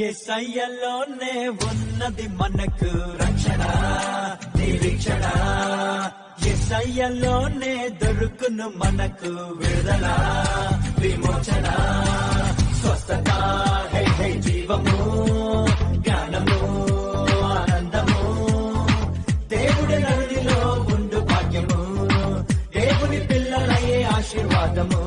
ఎస్ఐలోనే ఉన్నది మనకు రక్షణ నిరీక్షణ. ఎస్ఐలోనే దొరుకును మనకు విడుదల విమోచన. స్వస్థత హై హై జీవము జ్ఞానము ఆనందము. దేవుడి నదిలో ఉండు భాగ్యము దేవుని పిల్లలయ్యే ఆశీర్వాదము.